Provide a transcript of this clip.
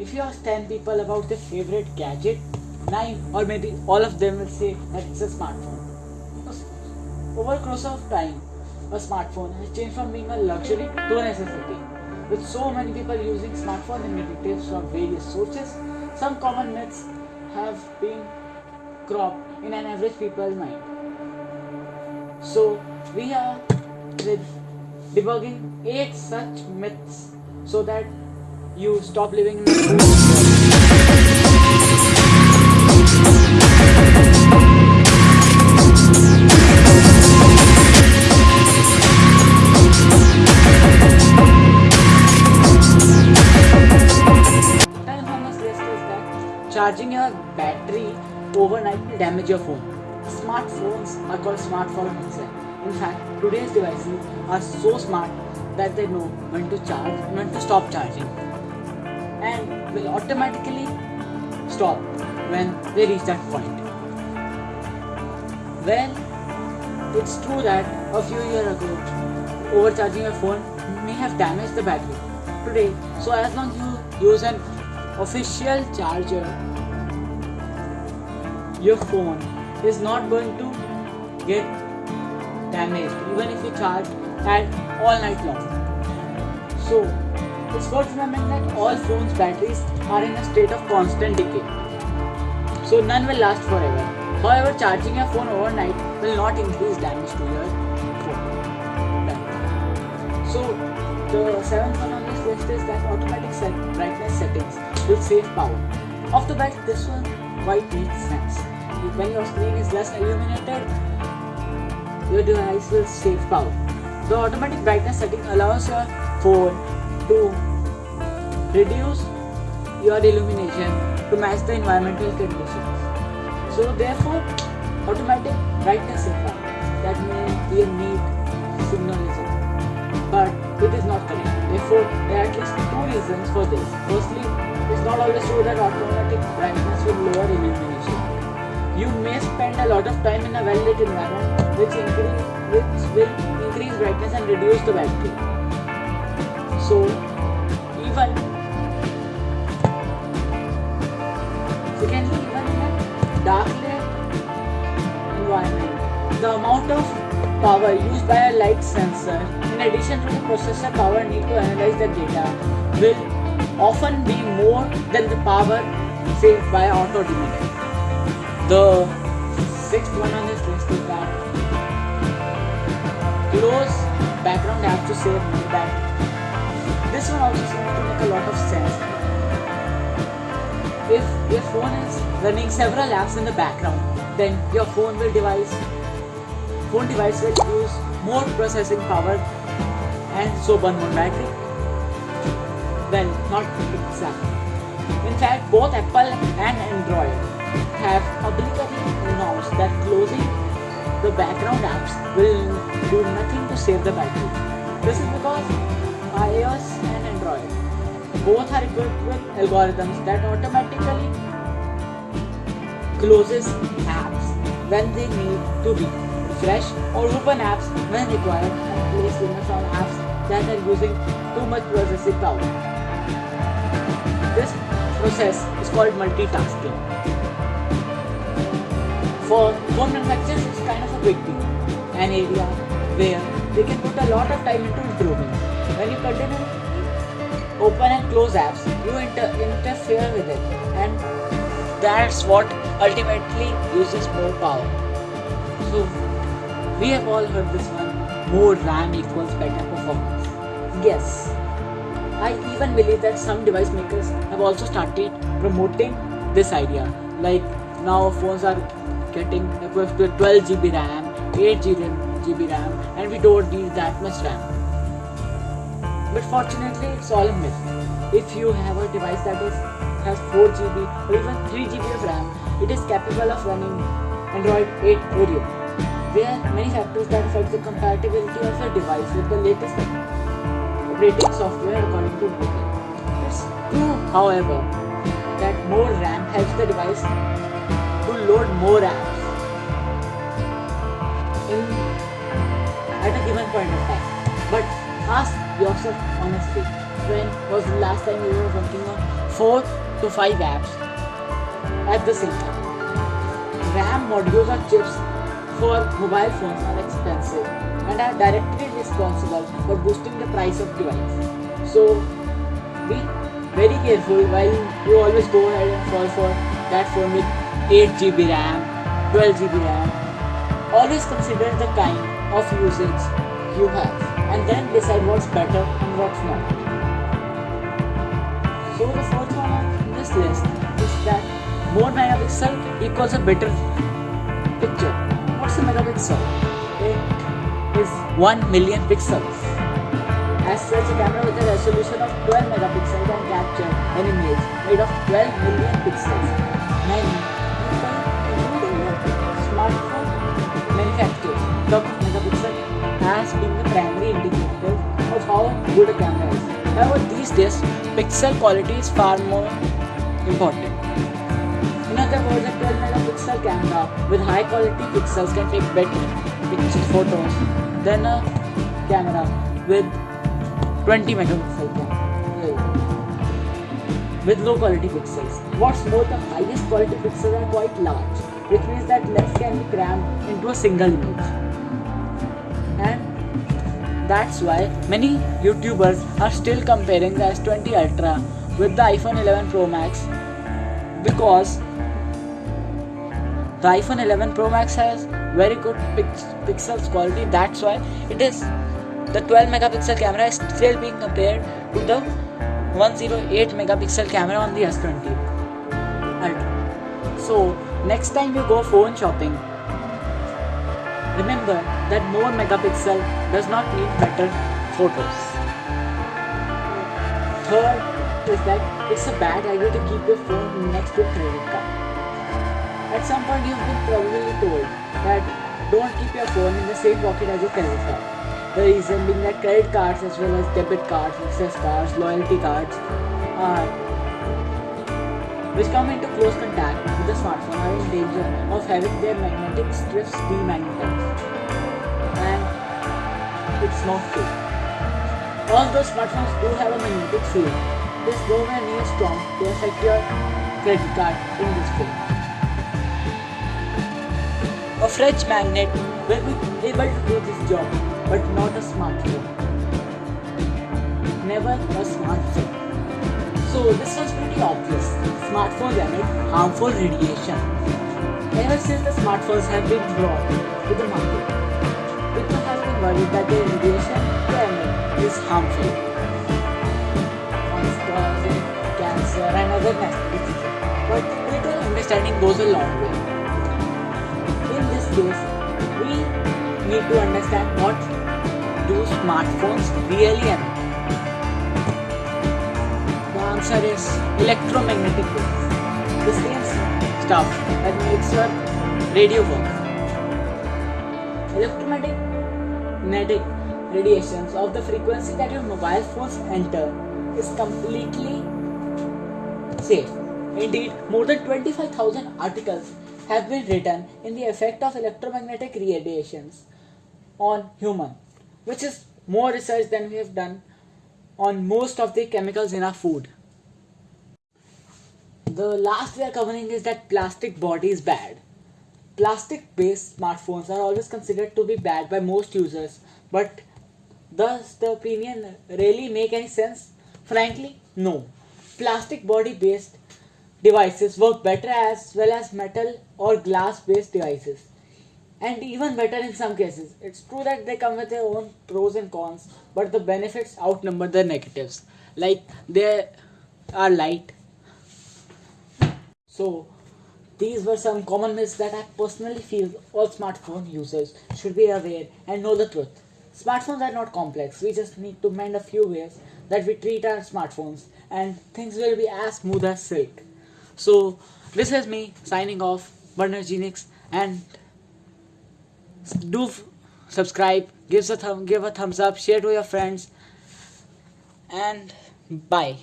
if you ask 10 people about their favorite gadget, 9 or maybe all of them will say that it's a smartphone. Over the course of time, a smartphone has changed from being a luxury to a necessity. With so many people using smartphone and negatives from various sources, some common myths have been cropped in an average people's mind. So we are debugging 8 such myths so that you stop living in charging your battery overnight will damage your phone. Smartphones are called smart for. In fact, today's devices are so smart that they know when to charge and when to stop charging and will automatically stop when they reach that point. Well, it's true that a few years ago, overcharging your phone may have damaged the battery. Today, so as long you use an official charger, your phone is not going to get damaged even if you charge at all night long. So, it's worth remembering that all phones' batteries are in a state of constant decay. So, none will last forever. However, charging your phone overnight will not increase damage to your phone. So, the seventh one on this list is that automatic set brightness settings will save power. Off the bat, this one quite makes sense. When your screen is less illuminated, your device will save power. The automatic brightness setting allows your phone to reduce your illumination to match the environmental conditions. So therefore, automatic brightness setting that may be a neat signalism, but it is not correct. Therefore, there are at least two reasons for this. Firstly, it's not always true that automatic brightness will lower illumination. You may spend a lot of time in a well-lit environment, which increase which will increase brightness and reduce the battery. So, even secondly, even in a dark lit environment, the amount of power used by a light sensor, in addition to the processor power need to analyze the data, will often be more than the power saved by auto dimming. The sixth one on this list is that close background apps to save battery. This one also seems to make a lot of sense. If your phone is running several apps in the background, then your phone will device phone device will use more processing power and so burn more battery. Well, not exactly. In fact, both Apple and Android have publicly announced that closing the background apps will do nothing to save the battery. This is because iOS and Android both are equipped with algorithms that automatically closes apps when they need to be refresh or open apps when required and place limits on apps that are using too much processing power. This process is called multitasking. For phone manufacturers, it's kind of a big deal, an area where they can put a lot of time into improving. When you open and close apps, you inter- interfere with it, and that's what ultimately uses more power. So, we have all heard this one more RAM equals better performance. Yes, I even believe that some device makers have also started promoting this idea. Like now phones are getting equipped with 12 GB RAM, 8 GB RAM, and we don't need that much RAM. But fortunately, it's all a myth. If you have a device that is has 4 GB or even 3 GB of RAM, it is capable of running Android 8 Oreo. There are many factors that affect the compatibility of a device with the latest operating software according to Google. It's true, however, that more RAM helps the device to load more apps in at a given point of time. But ask yourself honestly, when was the last time you were working on 4 to 5 apps at the same time. RAM modules or chips for mobile phones are expensive and are directly responsible for boosting the price of device. So be very careful while you always go ahead and fall for that phone with 8 GB RAM, 12 GB RAM. Always consider the kind of usage you have and then decide what's better and what's not. So the fourth one on this list is that more megapixel equals a better picture. What's a megapixel? It is 1 million pixels. As such, a camera with a resolution of 12 megapixels can capture an image made of 12 million pixels. Many including smartphone manufacturers, talk of megapixel as been the primary indicator of how good a camera is. However, these days, pixel quality is far more important. In other words, a 12 megapixel camera with high quality pixels can take better picture photos than a camera with 20 megapixel with low quality pixels. What's more, the highest quality pixels are quite large, which means that less can be crammed into a single image. That's why many YouTubers are still comparing the S20 Ultra with the iPhone 11 Pro Max because the iPhone 11 Pro Max has very good pix- pixels quality. That's why it is the 12 megapixel camera is still being compared to the 108 megapixel camera on the S20 Ultra. So next time you go phone shopping, remember that more megapixel does not mean better photos. Third is that it's a bad idea to keep your phone next to a credit card. At some point you've been probably told that don't keep your phone in the same pocket as your credit card. The reason being that credit cards as well as debit cards, access cards, loyalty cards are which come into close contact with the smartphone are in danger of having their magnetic strips demagnetized. And it's not free. All those smartphones do have a magnetic field, it is nowhere near strong to affect your credit card in this way. A fridge magnet will be able to do this job, but not a smartphone. Never a smartphone. So this was pretty obvious. Smartphones emit harmful radiation. Ever since the smartphones have been brought to the market, worried that the radiation emit is harmful. Causing cancer and other nasty diseases. But little understanding goes a long way. In this case, we need to understand what do smartphones really emit. The answer is electromagnetic waves. The same stuff that makes your radio work. Electromagnetic radiations of the frequency that your mobile phones enter is completely safe. Indeed, more than 25,000 articles have been written in the effect of electromagnetic radiations on human, which is more research than we have done on most of the chemicals in our food. The last we are covering is that plastic body is bad. Plastic based smartphones are always considered to be bad by most users, but does the opinion really make any sense? Frankly, no. Plastic body based devices work better as well as metal or glass based devices and even better in some cases. It's true that they come with their own pros and cons, but the benefits outnumber the negatives. Like they are light. So these were some common myths that I personally feel all smartphone users should be aware and know the truth. Smartphones are not complex. We just need to mend a few ways that we treat our smartphones and things will be as smooth as silk. So this is me signing off, Burner Genix, and do subscribe, give a give a thumbs up, share to your friends, and bye.